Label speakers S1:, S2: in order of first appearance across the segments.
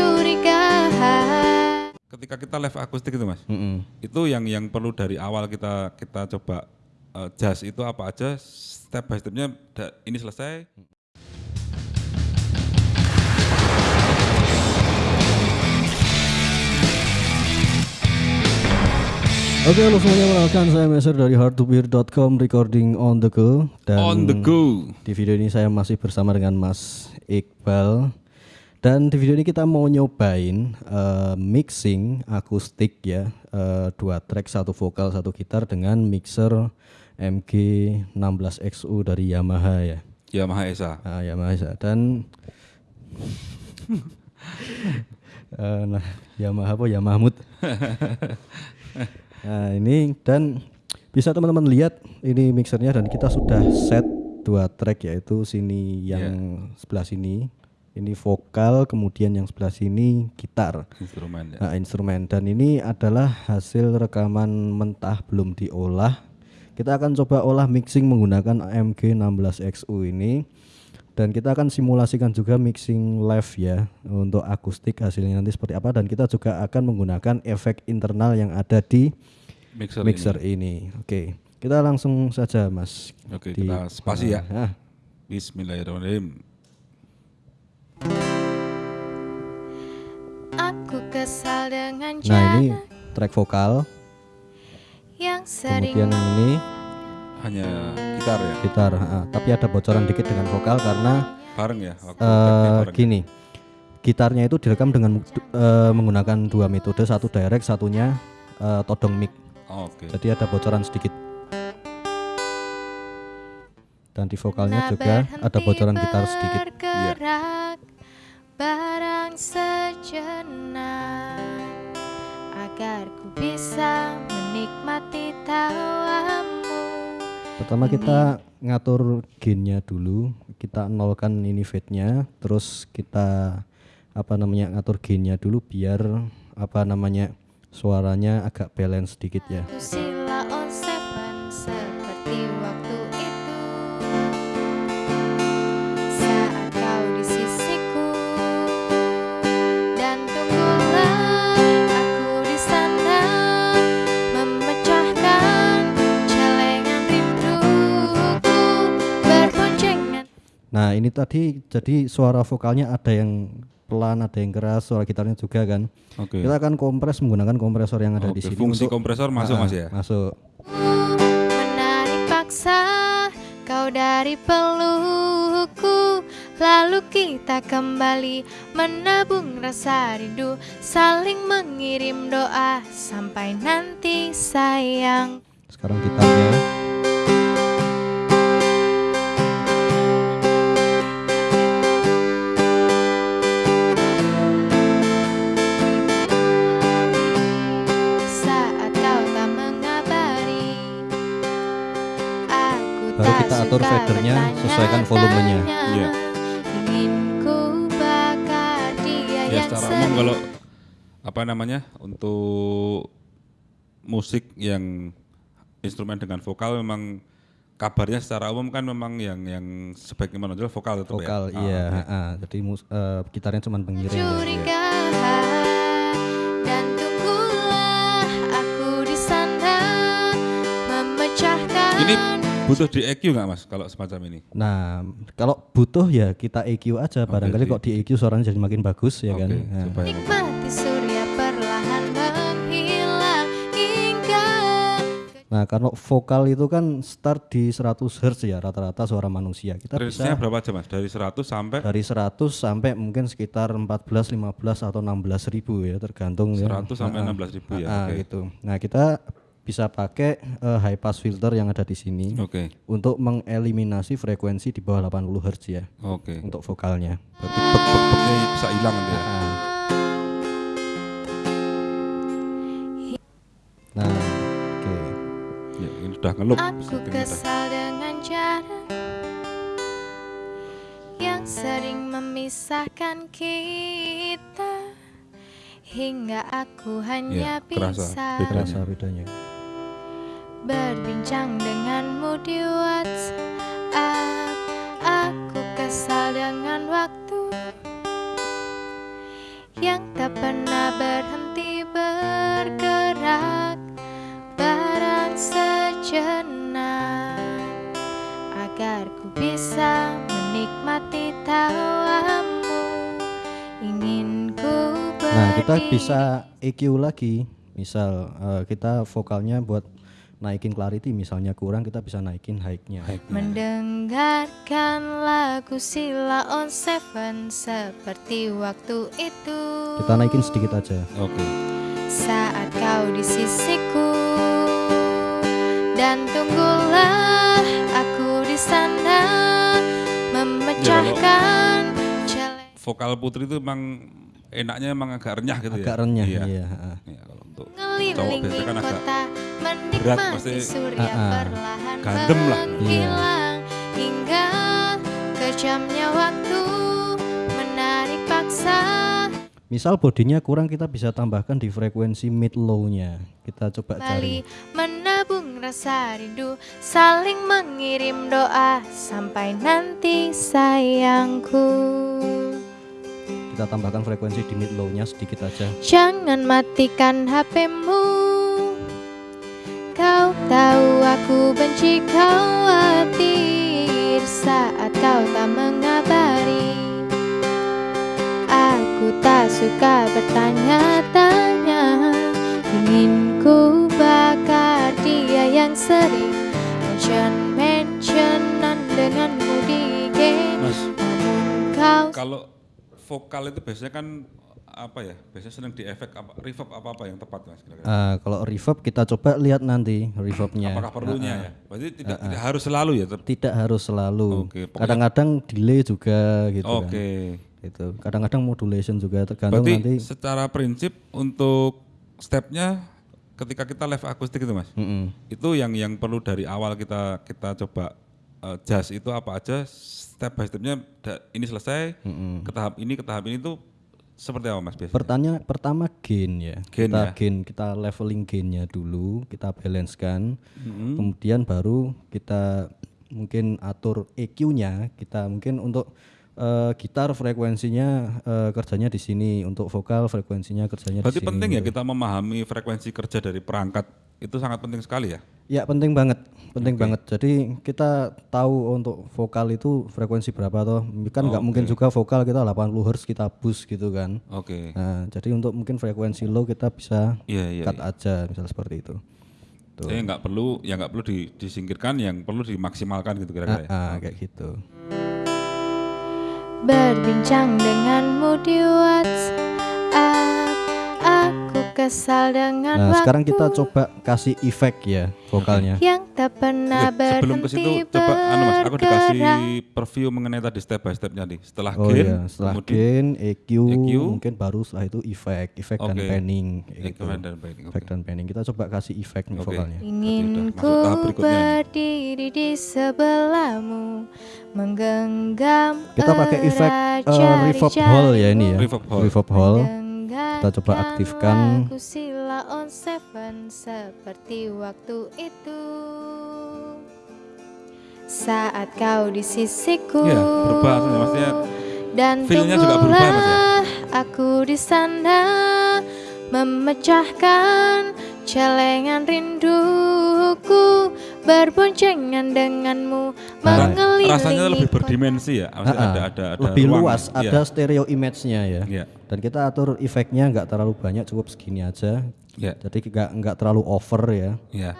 S1: kecurigaan
S2: Ketika kita live akustik itu mas,
S3: Mm-mm.
S2: itu yang yang perlu dari awal kita kita coba eh, jazz itu apa aja step by stepnya ini selesai
S3: Oke, halo semuanya, perkenalkan saya Meser dari hardtobeer.com recording on the go dan
S2: on the go.
S3: Di video ini saya masih bersama dengan Mas Iqbal dan di video ini kita mau nyobain eh, mixing akustik ya eh, dua track satu vokal satu gitar dengan mixer MG 16XU dari Yamaha ya.
S2: Yamaha Esa.
S3: Ah, Yamaha Esa. dan Eh, nah Yamaha apa? Yamahmud nah ini dan bisa teman-teman lihat ini mixernya dan kita sudah set dua track yaitu sini yang sebelah sini ini vokal kemudian yang sebelah sini gitar
S2: Instrumen ya.
S3: nah, instrumen dan ini adalah hasil rekaman mentah belum diolah kita akan coba olah mixing menggunakan AMG 16XU ini dan kita akan simulasikan juga mixing live ya untuk akustik hasilnya nanti seperti apa dan kita juga akan menggunakan efek internal yang ada di
S2: Mixer,
S3: mixer ini. Oke, kita langsung saja Mas.
S2: ini. Oke,
S3: Di-
S2: kita spasi ya.
S3: Ah,
S2: Bismillahirrahmanirrahim.
S1: Aku kesal dengan
S3: Nah
S1: cara
S3: ini track vokal,
S1: yang sering
S3: kemudian yang ini
S2: Hanya gitar ya.
S3: gitar, ah, tapi ada bocoran dikit dengan vokal karena
S2: Bareng ya. Waktu tag-nya bareng.
S3: gini gitarnya itu direkam dengan eh, menggunakan dua metode satu direct satunya eh, todong mic
S2: Oh, Oke.
S3: jadi ada bocoran sedikit dan di vokalnya
S1: Nah,
S3: juga ada bocoran gitar sedikit
S1: bergerak barang sejenak agar ku bisa menikmati tawamu.
S3: Pertama kita ngatur gainnya dulu kita nolkan ini fade-nya terus kita apa namanya ngatur gainnya dulu biar apa namanya suaranya agak balance sedikit ya.
S1: Aku
S3: ini tadi jadi suara vokalnya ada yang pelan, ada yang keras, suara gitarnya juga kan.
S2: Oke.
S3: Kita akan kompres menggunakan kompresor yang ada di
S2: Oke,
S3: sini.
S2: Fungsi
S3: untuk-
S2: kompresor masuk
S3: Ah,
S2: mas ya.
S3: Masuk.
S1: Menarik paksa kau dari pelukku Lalu kita kembali menabung rasa rindu Saling mengirim doa sampai nanti sayang
S3: Sekarang gitarnya. Sesuaikan volumenya.
S2: Iya.
S1: Ingin ku bakar dia
S2: Ya
S1: yang
S2: secara umum kalau apa namanya untuk musik yang instrumen dengan vokal memang kabarnya secara umum kan memang yang yang sebaiknya menonjol vokal tetap
S3: Vokal,
S2: ya.
S3: iya.
S2: oke.
S3: ah, jadi mus- eh, gitarnya cuma pengiring. ya.
S1: curigaan dan tunggulah aku di sana memecahkan
S2: Ini butuh di EQ nggak mas kalau semacam ini?
S3: Nah, kalau butuh ya kita EQ aja. Barangkali
S2: di-
S3: kok di EQ suaranya jadi makin bagus ya
S2: Oke,
S3: kan. Nah.
S2: supaya
S1: nikmati surya perlahan menghilang hingga
S3: Nah, kalau vokal itu kan start di 100 Hz ya rata-rata suara manusia. Kita
S2: range-nya
S3: bisa
S2: berapa aja mas? Dari 100 sampai
S3: dari 100 sampai mungkin sekitar 14, 15 atau 16 ribu ya tergantung ya.
S2: 100 sampai
S3: Ah,
S2: 16 ribu ya.
S3: ah,
S2: Oke.
S3: gitu. Nah, kita bisa pakai eh, high pass filter yang ada di sini
S2: Oke,
S3: untuk mengeliminasi frekuensi di bawah 80 Hz ya
S2: oke.
S3: untuk vokalnya.
S2: Berarti bek-bek-beknya bisa hilang ya.
S3: Ah. Nah, oke.
S2: Ya, ini sudah ngelup.
S1: Aku kesal dengan cara yang sering memisahkan kita hingga aku hanya
S2: Ya, kerasa.
S1: bisa
S2: Beda.
S3: Terasa bedanya.
S1: Berbincang denganmu di WhatsApp. Aku kesal dengan waktu yang tak pernah berhenti bergerak barang sejenak agar ku bisa menikmati tawamu ingin ku
S3: Nah, kita bisa EQ lagi. Misal eh, kita vokalnya buat naikin clarity misalnya kurang kita bisa naikin high-nya.
S1: Mendengarkan lagu Sila on Seven seperti waktu itu
S3: Kita naikin sedikit aja.
S2: Oke.
S1: Saat kau di sisiku Dan tunggulah aku di sana Memecahkan
S2: Vokal Putri itu emang enaknya emang agak renyah gitu ya.
S3: Agak renyah
S2: Iya.
S3: iya.
S2: Iya, kalau untuk cowok biasanya kan agak
S1: kota
S2: berat, pasti.
S3: ah.
S1: perlahan
S2: Gandem lah.
S1: menghilang Hingga kejamnya waktu Menarik paksa
S3: Misal bodinya kurang kita bisa tambahkan di frekuensi mid low-nya. Kita coba
S1: Kembali
S3: cari.
S1: menabung rasa rindu Saling mengirim doa Sampai nanti sayangku
S3: Kita tambahkan frekuensi di mid low-nya sedikit aja.
S1: Jangan matikan HPmu Kau tahu aku benci khawatir Saat kau tak mengabari. Aku tak suka bertanya-tanya. Ingin ku bakar dia yang sering Mention-mentionan denganmu di game.
S2: Mas, kalau vokal itu biasanya kan apa ya? Biasanya senang di efek apa reverb apa apa yang tepat Mas kira-kira.
S3: Ah, kalau reverb kita coba lihat nanti reverbnya.
S2: Apakah perlunya ya? Berarti tidak tidak harus selalu ya.
S3: Tidak harus selalu.
S2: Oke, pokoknya-
S3: Kadang-kadang delay juga gitu kan.
S2: Oke.
S3: Itu. Kadang-kadang modulation juga tergantung
S2: Berarti
S3: nanti.
S2: secara prinsip untuk stepnya ketika kita live akustik itu Mas.
S3: Mm-mm.
S2: Itu yang yang perlu dari awal kita kita coba eh, jazz itu apa aja step by stepnya ini selesai ke tahap ini ke tahap ini tuh seperti apa Mas biasanya?
S3: Pertanya pertama gain ya.
S2: Gain
S3: kita
S2: ya.
S3: gain kita leveling gainnya dulu, kita balancekan.
S2: Mm-hmm.
S3: Kemudian baru kita mungkin atur EQ-nya, kita mungkin untuk eh, gitar frekuensinya eh, kerjanya di sini, untuk vokal frekuensinya kerjanya
S2: Berarti
S3: di sini.
S2: penting ya kita memahami frekuensi kerja dari perangkat itu sangat penting sekali ya.
S3: Ya penting banget, penting banget. Jadi kita tahu untuk vokal itu frekuensi berapa toh. Kan nggak mungkin juga vokal kita 80 Hz kita boost gitu kan.
S2: Oke.
S3: Nah, jadi untuk mungkin frekuensi low kita bisa
S2: Iya iya.
S3: cut aja misal seperti itu.
S2: Jadi nggak perlu ya nggak perlu di- disingkirkan, yang perlu dimaksimalkan gitu kira-kira. ya.
S3: Ah, kayak gitu.
S1: Berbincang denganmu di WhatsApp kesal dengan
S3: Nah,
S1: waktu
S3: sekarang kita coba kasih efek ya vokalnya.
S1: Yang tak pernah
S2: Oke, sebelum ke
S1: berhenti
S2: situ coba anu Mas, aku dikasih preview mengenai tadi step by stepnya nih. Setelah
S3: Oh
S2: gain,
S3: iya, setelah
S2: kemudian
S3: gain, EQ,
S2: EQ,
S3: mungkin baru setelah itu efek, efek dan
S2: Oke.
S3: panning gitu.
S2: Equalizer dan panning, oke.
S3: Efek dan panning. Kita coba kasih efek nih
S2: Oke.
S3: vokalnya.
S1: Ingin ku berdiri di sebelahmu Menggenggam
S3: Kita pakai efek
S1: erat
S3: eh, reverb hall ya ini ya.
S2: Reverb hall.
S3: Reverb hall.
S1: Kita
S3: coba aktifkan.
S1: lagu Sila on Seven seperti waktu itu Saat kau di sisiku
S2: Iya, berubah maksudnya,
S1: Dan
S2: feel-nya juga berubah, ya?
S1: aku di sana Memecahkan celengan rinduku Berboncengan denganmu Mengelilingi
S2: rasanya lebih berdimensi ya. Maksudnya
S3: Ah, ah.
S2: ada ada ada
S3: lebih
S2: ruang,
S3: luas,
S2: iya.
S3: ada stereo image-nya ya.
S2: Iya.
S3: Dan kita atur efeknya nggak terlalu banyak, cukup segini aja.
S2: Iya.
S3: Jadi nggak nggak terlalu over ya.
S2: Iya.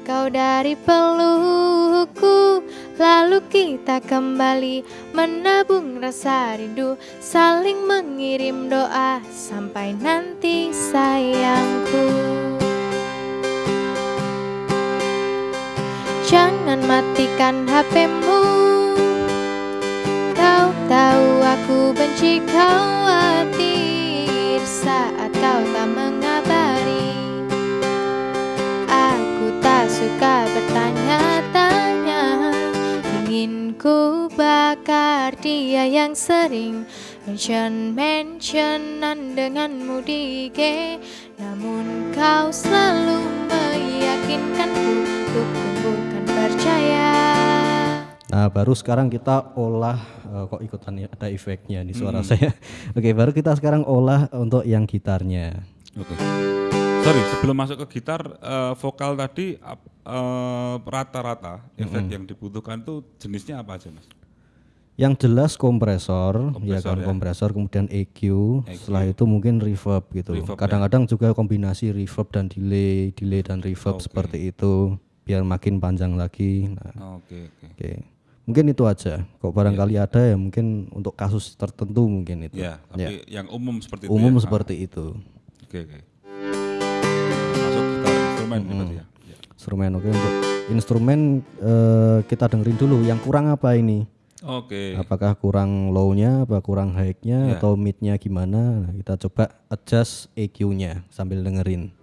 S1: Kau dari pelukku Lalu kita kembali menabung rasa rindu Saling mengirim doa sampai nanti sayangku Jangan matikan HPmu Kau tahu aku benci khawatir Saat kau tak mengabari. Aku tak suka bertanya-tanya. Ingin ku bakar dia yang sering Mention-mentionan denganmu di IG Namun kau selalu meyakinkanku Untuk
S3: Nah, baru sekarang kita olah eh, kok ikutan ya, ada efeknya di suara saya. Oke, baru kita sekarang olah untuk yang gitarnya.
S2: Oke. Sorry, sebelum masuk ke gitar, eh, vokal tadi eh, rata-rata efek yang dibutuhkan tuh jenisnya apa aja mas?
S3: Yang jelas kompresor, ya
S2: Kompresor,
S3: kan
S2: ya.
S3: kompresor, kemudian EQ, setelah itu mungkin reverb gitu.
S2: Ya.
S3: Kadang-kadang juga kombinasi reverb dan delay, delay dan reverb seperti itu biar makin panjang lagi. Nah,
S2: Oke oke.
S3: oke. Mungkin itu aja. Kok barangkali ada ya mungkin untuk kasus tertentu mungkin itu.
S2: Ya, tapi yang umum seperti itu.
S3: Umum
S2: ya?
S3: seperti itu.
S2: Oke oke. Masuk gitar instrumen nih berarti ya.
S3: Instrumen oke untuk instrumen eh, kita dengerin dulu yang kurang apa ini?
S2: Oke.
S3: Apakah kurang low-nya, apa kurang high-nya
S2: Ya.
S3: atau mid-nya gimana? Nah, kita coba adjust EQ-nya sambil dengerin.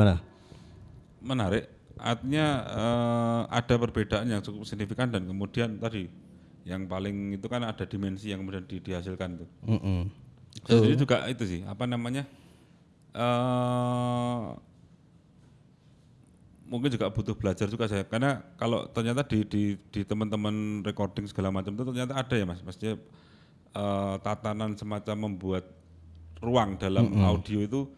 S3: Gimana?
S2: Menarik. Artinya eh, ada perbedaan yang cukup signifikan dan kemudian tadi yang paling itu kan ada dimensi yang kemudian di- dihasilkan tuh.
S3: Mm-mm.
S2: Jadi juga itu sih apa namanya eh mungkin juga butuh belajar juga saya karena kalau ternyata di di, di teman-teman recording segala macam itu ternyata ada ya mas maksudnya eh, tatanan semacam membuat ruang dalam audio itu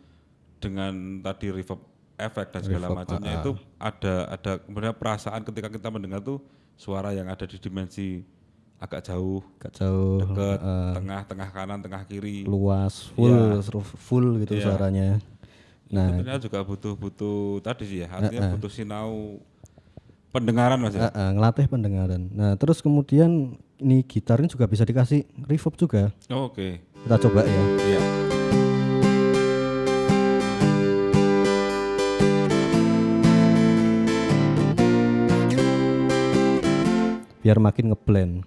S2: dengan tadi reverb efek dan segala macamnya itu ada ada kemudian perasaan ketika kita mendengar tuh suara yang ada di dimensi agak jauh
S3: Gak jauh,
S2: dekat tengah tengah kanan tengah kiri
S3: luas, full, seru- full gitu
S2: Iya.
S3: suaranya.
S2: nah ternyata juga butuh butuh tadi sih ya artinya butuh sinau pendengaran mas ya
S3: Eh, eh, ngelatih pendengaran. Nah, terus kemudian ini gitarnya juga bisa dikasih reverb juga.
S2: Oh, oke
S3: Kita coba ya.
S2: iya
S3: Biar makin ngeblend.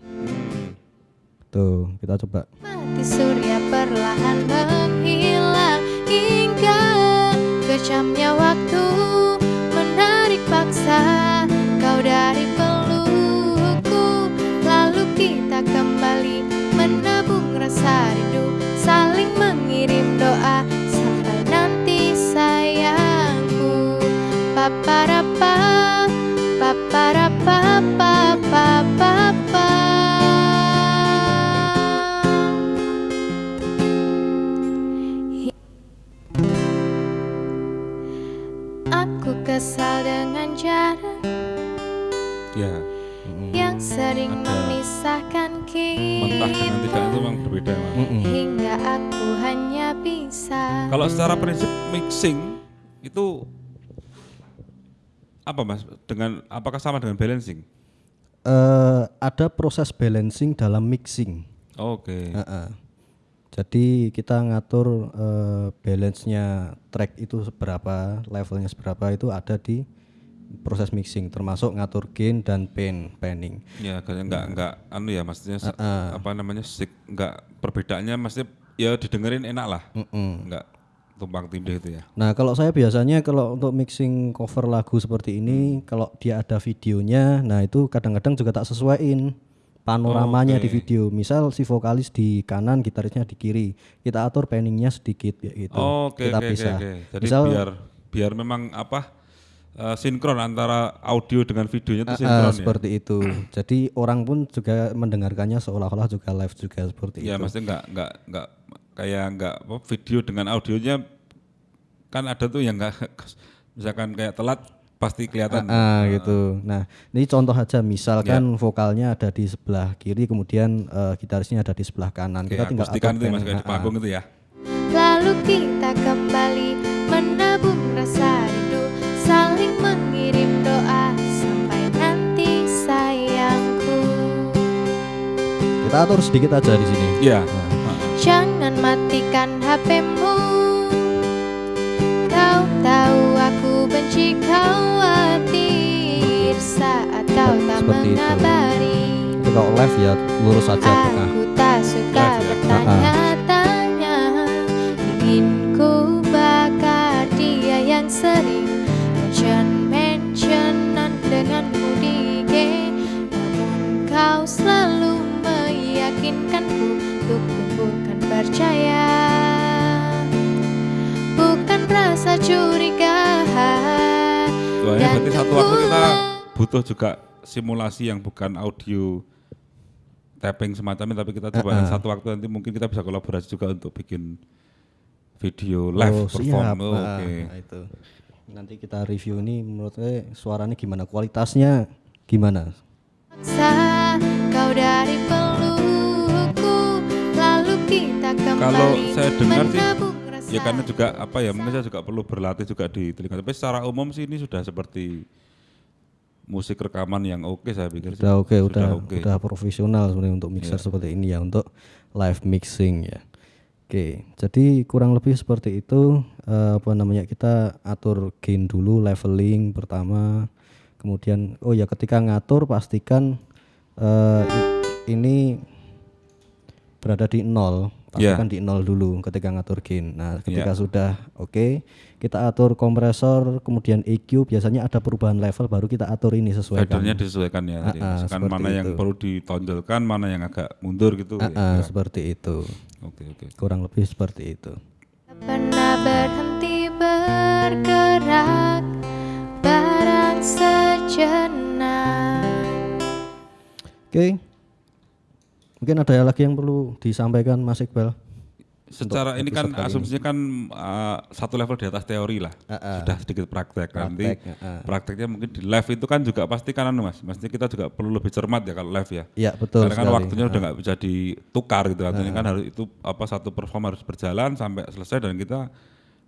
S3: Tuh, kita coba.
S1: Mati surya perlahan menghilang Hingga kejamnya waktu Menarik paksa kau dari pelukku Lalu kita kembali menabung rasa rindu jarak
S2: ya
S1: yang sering memisahkan
S2: mentah dengan
S1: kita
S2: tidak itu memang berbeda mas.
S1: Hingga aku hanya bisa
S2: kalau secara prinsip mixing itu apa mas? Dengan apakah sama dengan balancing?
S3: Eh, ada proses balancing dalam mixing.
S2: oke.
S3: Heeh. Jadi kita ngatur eh, balance-nya track itu seberapa, levelnya seberapa itu ada di proses mixing, termasuk ngatur gain dan pan, panning.
S2: ya kayaknya nggak nggak anu ya maksudnya se- apa namanya sik nggak perbedaannya maksudnya ya didengerin enak lah nggak tumpang tindih itu ya
S3: Nah kalau saya biasanya kalau untuk mixing cover lagu seperti ini, kalau dia ada videonya, nah itu kadang-kadang juga tak sesuaiin panoramanya di video. Misal si vokalis di kanan, gitarisnya di kiri, kita atur panningnya sedikit ya gitu.
S2: Oh, oke
S3: kita
S2: oke oke
S3: pisah.
S2: oke. Jadi
S3: Misal
S2: biar biar memang apa eh, sinkron antara audio dengan videonya itu
S3: Ah,
S2: sinkron ya.
S3: seperti itu. Jadi orang pun juga mendengarkannya seolah-olah juga live juga seperti
S2: Ya
S3: itu.
S2: maksudnya nggak nggak nggak kayak nggak apa, video dengan audionya kan ada tuh yang nggak misalkan kayak telat pasti kelihatan.
S3: Ah, gitu. Nah, ini contoh aja misalkan
S2: Ya.
S3: vokalnya ada di sebelah kiri kemudian eh, gitarisnya ada di sebelah kanan.
S2: Oke,
S3: Kita tinggal
S2: itu ya, mas kayak di
S3: ah, ah.
S2: panggung itu ya.
S1: Lalu kita kembali
S3: atur sedikit aja di sini.
S2: Iya.
S1: Jangan matikan HPmu Kau tahu aku benci khawatir Saat kau tak
S3: Seperti itu.
S1: mengabari
S3: Itu kalau live ya lurus saja tengah.
S1: Aku tak suka
S2: Live
S1: percaya Bukan rasa curiga
S2: Soalnya
S1: Dan
S2: berarti satu waktu kita butuh juga simulasi yang bukan audio tapping semacamnya tapi kita coba
S3: Ah, ah.
S2: satu waktu nanti mungkin kita bisa kolaborasi juga untuk bikin video live
S3: Oh,
S2: perform.
S3: siap.
S2: Oh,
S3: Ah,
S2: Oke.
S3: nah, itu. Nanti kita review ini menurut saya suaranya gimana, kualitasnya gimana?
S1: Kau dari
S2: Kalau saya dengar sih, Ya karena juga apa ya mungkin saya juga perlu berlatih juga di telinga. Tapi secara umum sih ini sudah seperti musik rekaman yang oke saya pikir. sih.
S3: Udah oke, udah
S2: oke.
S3: udah profesional sebenarnya untuk mixer seperti ini ya untuk live mixing ya. Oke, jadi kurang lebih seperti itu eh, apa namanya kita atur gain dulu leveling pertama, kemudian oh ya ketika ngatur pastikan eh, i- ini berada di nol,
S2: Ya.
S3: pastikan di nol dulu ketika ngatur gain. Nah, ketika
S2: Ya.
S3: sudah oke, kita atur kompresor, kemudian EQ biasanya ada perubahan level baru kita atur ini sesuaikan.
S2: Fadernya disesuaikan ya.
S3: ah,
S2: Misalkan
S3: seperti
S2: mana yang
S3: itu.
S2: perlu ditonjolkan, mana yang agak mundur gitu.
S3: Ah,
S2: ya.
S3: ah, seperti itu.
S2: Oke oke.
S3: Kurang lebih seperti itu.
S1: Pernah berhenti bergerak Barang sejenak
S3: Oke. Mungkin ada lagi yang perlu disampaikan Mas Iqbal.
S2: Secara ini kan asumsinya kan uh, satu level di atas teori lah.
S3: Ah, ah.
S2: Sudah sedikit praktek. Nanti
S3: Praktek, ah, ah.
S2: prakteknya mungkin di live itu kan juga pasti kan anu Mas. Maksudnya kita juga perlu lebih cermat ya kalau live ya.
S3: Iya betul
S2: Karena kan
S3: sekali.
S2: waktunya udah nggak bisa ditukar gitu artinya kan harus itu apa satu perform harus berjalan sampai selesai dan kita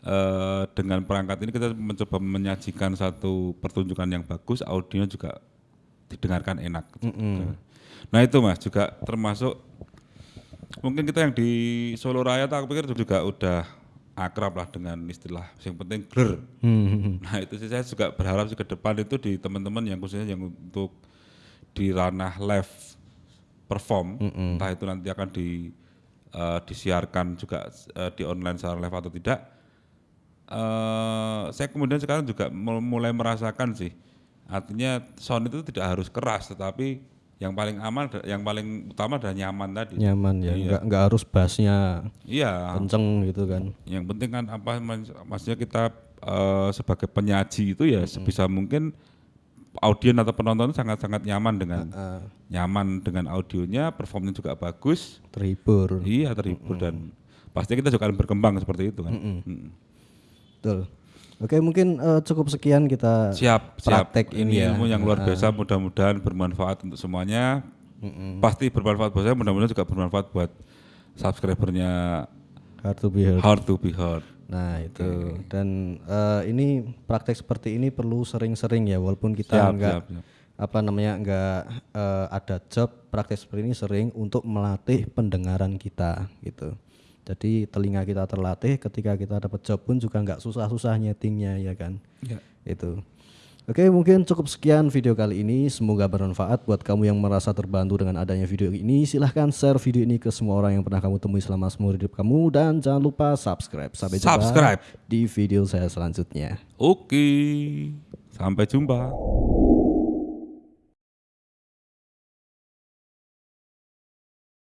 S2: eh, dengan perangkat ini kita mencoba menyajikan satu pertunjukan yang bagus audionya juga didengarkan enak. Gitu. nah itu mas juga termasuk mungkin kita yang di Solo Raya tuh aku pikir juga udah akrab lah dengan istilah yang penting ger
S3: Hmm,
S2: Nah itu sih saya juga berharap sih ke depan itu di teman-teman yang khususnya yang untuk di ranah live perform, entah itu nanti akan di eh, disiarkan juga eh, di online secara live atau tidak. eh saya kemudian sekarang juga mul- mulai merasakan sih, artinya sound itu tidak harus keras, tetapi yang paling aman, yang paling utama adalah nyaman tadi.
S3: Nyaman ya, nggak nggak harus bassnya
S2: Iya.
S3: kenceng gitu kan.
S2: Yang penting kan apa maksudnya kita eh, sebagai penyaji itu ya sebisa mungkin audien atau penonton sangat-sangat nyaman dengan nyaman dengan audionya, performnya juga bagus,
S3: Terhibur.
S2: iya terhibur dan pasti kita juga akan berkembang seperti itu kan. Mm.
S3: Betul. Oke mungkin eh, cukup sekian kita
S2: Siap, siap.
S3: praktek ini ya.
S2: ilmu yang luar biasa, mudah-mudahan bermanfaat untuk semuanya. Pasti bermanfaat buat saya, mudah-mudahan juga bermanfaat buat subscribernya
S3: Hard to be heard.
S2: Hard to be Heard.
S3: Nah itu dan eh, ini praktek seperti ini perlu sering-sering ya walaupun kita
S2: Siap,
S3: nggak
S2: siap, siap.
S3: apa namanya nggak eh, ada job praktek seperti ini sering untuk melatih pendengaran kita gitu. Jadi telinga kita terlatih ketika kita dapat job pun juga nggak susah-susah nyetingnya ya kan.
S2: Ya.
S3: Itu. Oke mungkin cukup sekian video kali ini Semoga bermanfaat buat kamu yang merasa terbantu dengan adanya video ini Silahkan share video ini ke semua orang yang pernah kamu temui selama seumur hidup kamu Dan jangan lupa subscribe Sampai jumpa
S2: Subscribe.
S3: di video saya selanjutnya
S2: Oke, sampai jumpa.